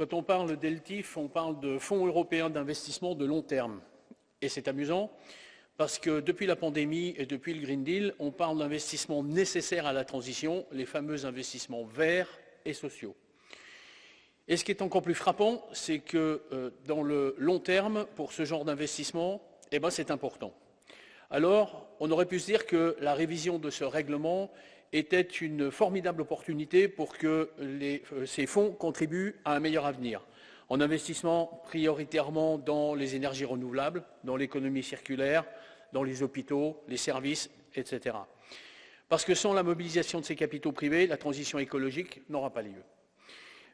Quand on parle d'ELTIF, on parle de Fonds européens d'investissement de long terme. Et c'est amusant parce que depuis la pandémie et depuis le Green Deal, on parle d'investissements nécessaires à la transition, les fameux investissements verts et sociaux. Et ce qui est encore plus frappant, c'est que euh, dans le long terme, pour ce genre d'investissement, eh ben, c'est important. Alors, on aurait pu se dire que la révision de ce règlement était une formidable opportunité pour que euh, ces fonds contribuent à un meilleur avenir, en investissement prioritairement dans les énergies renouvelables, dans l'économie circulaire, dans les hôpitaux, les services, etc. Parce que sans la mobilisation de ces capitaux privés, la transition écologique n'aura pas lieu.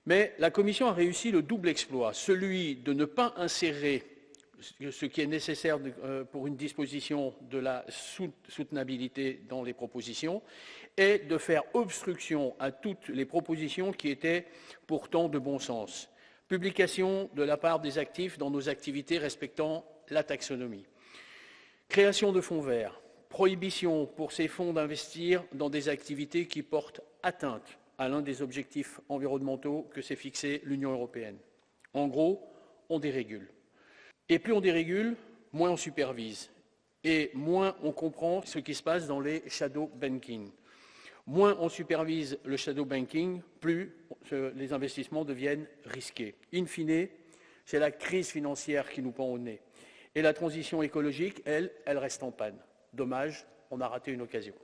Mais la Commission a réussi le double exploit, celui de ne pas insérer ce qui est nécessaire euh, pour une disposition de la soutenabilité dans les propositions et de faire obstruction à toutes les propositions qui étaient pourtant de bon sens. Publication de la part des actifs dans nos activités respectant la taxonomie. Création de fonds verts. Prohibition pour ces fonds d'investir dans des activités qui portent atteinte à l'un des objectifs environnementaux que s'est fixé l'Union européenne. En gros, on dérégule. Et plus on dérégule, moins on supervise et moins on comprend ce qui se passe dans les shadow banking. Moins on supervise le shadow banking, plus les investissements deviennent risqués. In fine, c'est la crise financière qui nous pend au nez. Et la transition écologique, elle, elle reste en panne. Dommage, on a raté une occasion.